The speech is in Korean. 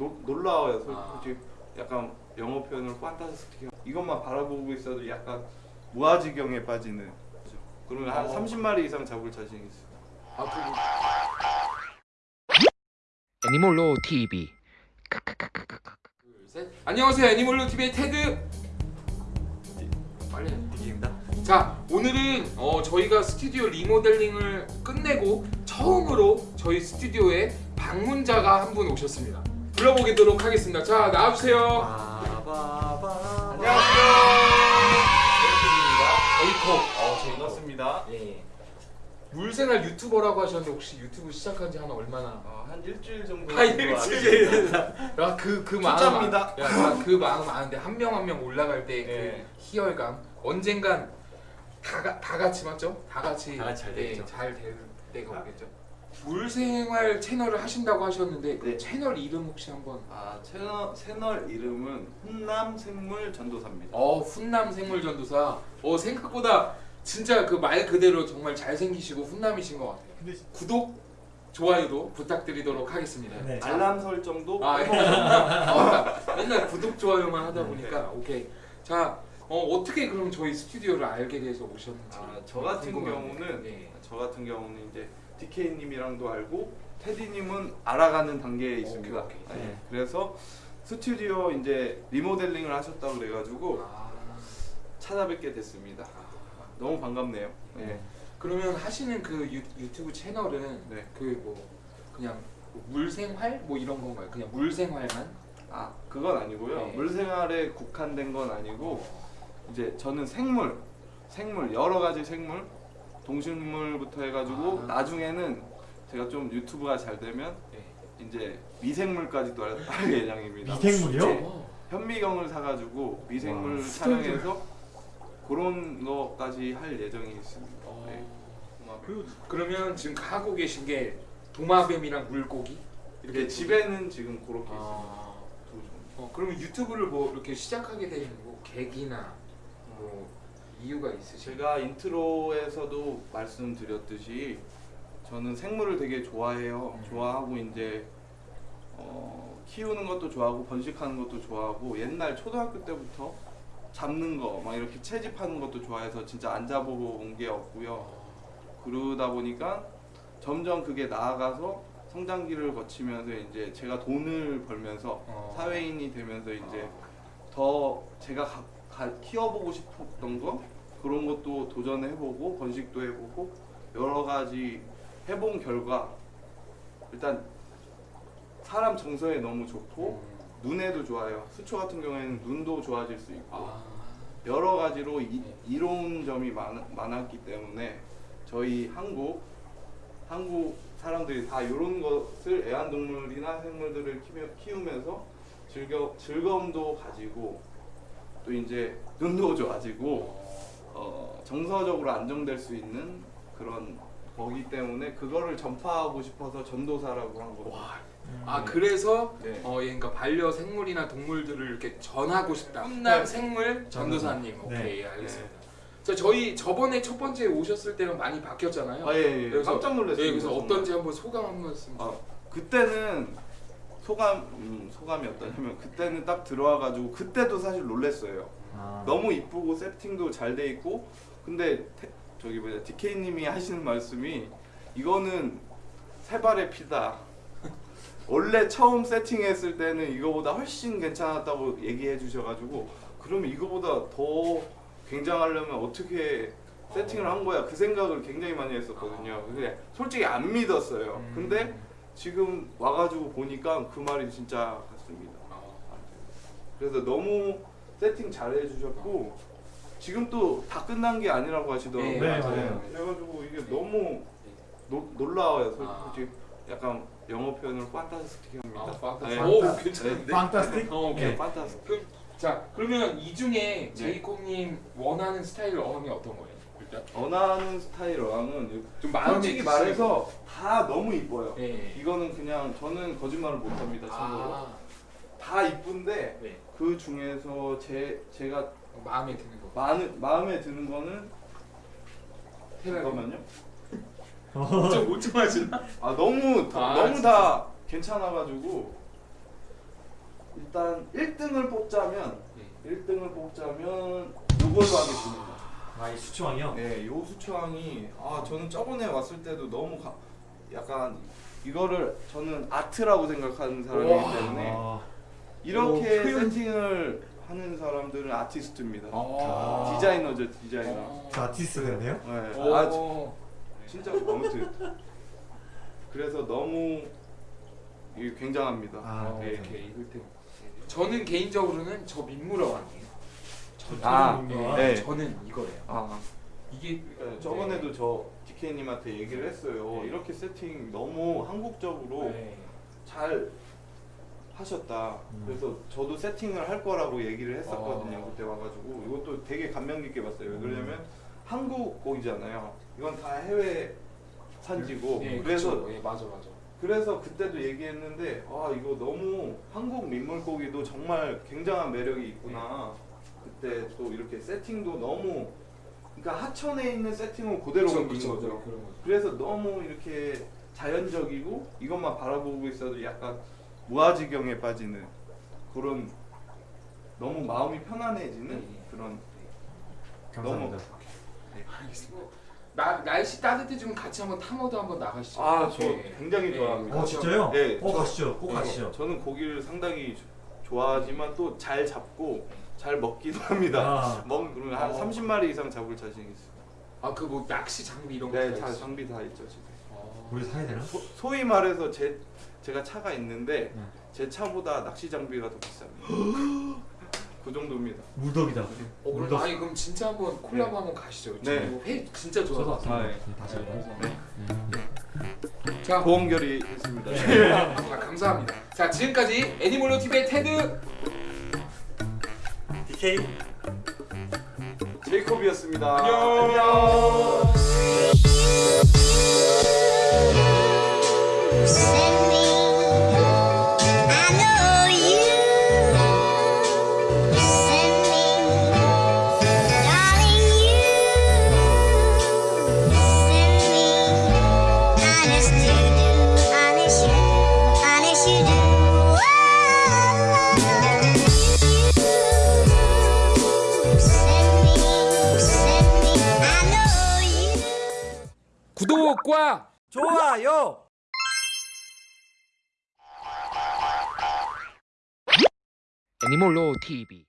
노, 놀라워요. 솔- 아. 솔직히 약간 영어 표현으로 fantastic. 이것만 바라보고 있어도 약간 무아지경에 빠지는. 그러면 한 어. 30마리 이상 잡을 자신 있어요. 아 그리고 애니멀로 TV 둘, 셋. 안녕하세요 애니멀로 TV의 테드 빨리 디기입니다. 자 오늘은 어, 저희가 스튜디오 리모델링을 끝내고 처음으로 저희 스튜디오에 방문자가 한 분 오셨습니다 불러보도록 하겠습니다 자 나와주세요. 안녕하세요 에이코. 어, 반갑습니다. 예. 물생활 유튜버라고 하셨는데 혹시 유튜브 시작한 지 한 얼마나 어, 한 일주일 정도. 아 일주일 야그그 마음 투자입니다. 야그 마음 아는데 한 명 한 명 올라갈 때 그 네. 희열감 언젠간 다, 가- 다 같이 맞죠? 다 같이 다 같이 잘 네, 되겠죠. 잘될 때가 오겠죠. 물생활 채널을 하신다고 하셨는데 그 네. 채널 이름 혹시 한번 아 채널 채널 이름은 훈남 생물 전도사입니다. 어 훈남 생물 전도사 어 생각보다 진짜 그 말 그대로 정말 잘생기시고 훈남이신 것 같아요. 근데 구독 좋아요도 부탁드리도록 하겠습니다. 네. 자, 알람 설정도 아, 예. 어, 맨날 구독 좋아요만 하다 보니까 오케이. 자, 어, 어떻게 그럼 저희 스튜디오를 알게 돼서 오셨는지. 아, 저 같은 궁금하네요. 경우는 예. 저 같은 경우는 이제 DK님이랑도 알고 테디님은 알아가는 단계에 있습니다. 오케이, 오케이. 네. 그래서 스튜디오 이제 리모델링을 하셨다고 어. 그래가지고 아, 찾아뵙게 됐습니다. 너무 반갑네요. 네. 그러면 하시는 그 유, 유튜브 채널은 네. 그뭐 그냥 뭐 물생활 뭐 이런 건가요? 그냥 물생활만? 아 그건 아니고요. 네. 물생활에 국한된 건 아니고 이제 저는 생물, 생물 여러 가지 생물, 동식물부터 해가지고 아. 나중에는 제가 좀 유튜브가 잘 되면 네. 이제 미생물까지도 할- 할 예정입니다. 미생물이요? 네. 어. 현미경을 사가지고 미생물 와, 촬영해서 그런 거까지 할 예정이 있습니다. 어. 네. 그 그러면 지금 하고 계신 게 도마뱀이랑 물고기 이렇게 집에는 지금 그렇게 있습니다. 아. 두 종. 어, 그러면 유튜브를 뭐 이렇게 시작하게 된 뭐 계기나 뭐 이유가 있으실까요? 제가 인트로에서도 말씀드렸듯이 저는 생물을 되게 좋아해요. 음. 좋아하고 이제 어, 키우는 것도 좋아하고 번식하는 것도 좋아하고 옛날 초등학교 때부터 잡는 거 막 이렇게 채집하는 것도 좋아해서 진짜 안 잡아본 게 없고요. 그러다 보니까 점점 그게 나아가서 성장기를 거치면서 이제 제가 돈을 벌면서 어. 사회인이 되면서 이제 아. 더 제가 가, 가- 키워보고 싶었던 거 그런 것도 도전해보고 번식도 해보고 여러 가지 해본 결과 일단 사람 정서에 너무 좋고 음. 눈에도 좋아요. 수초 같은 경우에는 눈도 좋아질 수 있고 아. 여러 가지로 이, 네. 이로운 점이 많, 많았기 때문에 저희 한국 한국 사람들이 다 이런 것을 애완동물이나 생물들을 키우면서 즐겨, 즐거움도 가지고 또 이제 눈도 좋아지고 어, 정서적으로 안정될 수 있는 그런 거기 때문에 그거를 전파하고 싶어서 전도사라고 한 겁니다. 아 그래서 네. 어, 예, 그러니까 반려 생물이나 동물들을 이렇게 전하고 싶다. 훈남 생물 전도사님. 네. 오케이 알겠습니다. 자 저희 저번에 첫 번째 오셨을 때랑 많이 바뀌었잖아요. 아, 예, 예. 그래서- 깜짝 놀랐어요. 예, 그래서 정말. 어떤지 한번 소감 한 말씀. 아, 그때는 소감 음, 소감이 어떠냐면 그때는 딱 들어와가지고 그때도 사실 놀랬어요. 아. 너무 이쁘고 세팅도 잘 돼 있고 근데 태, 저기 뭐냐 DK님이 하시는 말씀이 이거는 세 발의 피다. 원래 처음 세팅했을 때는 이거보다 훨씬 괜찮았다고 얘기해 주셔가지고 그러면 이거보다 더 굉장하려면 어떻게 세팅을 한 거야 그 생각을 굉장히 많이 했었거든요. 근데 솔직히 안 믿었어요. 음. 근데 지금 와가지고 보니까 그 말이 진짜 같습니다. 어. 그래서 너무 세팅 잘 해주셨고 지금 또 다 끝난 게 아니라고 하시더라고요. 네, 맞아요. 그래가지고 이게 너무 노, 놀라워요. 아. 솔직히 약간 영어 표현으로 판타스틱합니다. 아, 판타스틱. 네. 오 괜찮은데. 판타스틱? 어, 오케이. 네, 판타스틱. 그럼 자 그러면 이 중에 네. 제이콥님 원하는 스타일 어항이 어떤 거예요? 원하는 스타일 어항은 좀 솔직히 말해서 다 너무 이뻐요. 예. 이거는 그냥 저는 거짓말을 못합니다. 참고로 아, 다 이쁜데 네. 그 중에서 제 제가 마음에 드는 거. 마음에, 마음에 드는 거는. 잠깐만요. 좀 오tum하시나? 아 너무 아, 너무 진짜? 다 괜찮아가지고 일단 1등을 뽑자면 예. 1등을 뽑자면 요걸로 하겠습니다. 아이 수초왕이요? 네, 요 수초왕이 아 저는 저번에 왔을 때도 너무 가, 약간 이거를 저는 아트라고 생각하는 사람이기 와. 때문에 아, 이렇게 오, 세팅을 하는 사람들은 아티스트입니다. 아. 디자이너죠, 디자이너. 어. 저 아티스트 됐네요? 네, 오. 아, 진짜 아무튼 그래서 너무 굉장합니다. 아, 어, 네. 오케이 이럴 때 저는 개인적으로는 저 민무라왕이에요. 저 아. 네. 저는 이거예요. 아, 이게 네, 저번에도 저 DK님한테 얘기를 했어요. 네. 이렇게 세팅 너무 한국적으로 네. 잘 하셨다. 음. 그래서 저도 세팅을 할 거라고 얘기를 했었거든요. 어. 그때 와가지고 이것도 되게 감명 깊게 봤어요. 왜 그러냐면 한국 곡이잖아요. 이건 다 해외 산지고 네, 그래서 그쵸. 예, 맞아 맞아. 그래서 그때도 얘기했는데 아 이거 너무 한국 민물고기도 정말 굉장한 매력이 있구나. 그때 또 이렇게 세팅도 너무 그러니까 하천에 있는 세팅은 그대로 그쵸, 옮긴 그쵸, 거죠. 그런 거죠. 그래서 너무 이렇게 자연적이고 이것만 바라보고 있어도 약간 무아지경에 빠지는 그런 너무 마음이 편안해지는 네, 네. 그런 감사합니다. 알겠습니다. 나, 날씨 따뜻해지면 같이 한번 탐험도 한번 나가시죠. 아저 예. 굉장히 예. 좋아합니다. 어 진짜요? 네, 어 저- 가시죠. 꼭 네, 가시죠. 저는 고기를 상당히 조- 좋아하지만 또 잘 잡고 잘 먹기도 합니다. 아. 먹 그러면 한 어. 30마리 이상 잡을 자신 있어요. 아그 뭐 낚시 장비 이런 거 네, 다다 있어요? 장비 다 있죠 지금. 어. 우리 사야 되나? 소, 소위 말해서 제 제가 차가 있는데 네. 제 차보다 낚시 장비가 더 비쌉니다. 그 정도입니다. 물덕이다. 어, 그럼 물덕. 아니 그럼 진짜 한번 콜라보 한번 가시죠. 저 네. 회 진짜 좋아서. 왔습니다. 아, 예. 네, 다시 한번. 네. 자, 보험결이 했습니다. 아, 감사합니다. 자, 지금까지 애니몰로 TV의 테드 DK 제이콥이었습니다. 안녕. Me. 구독과 좋아요. 애니몰로 TV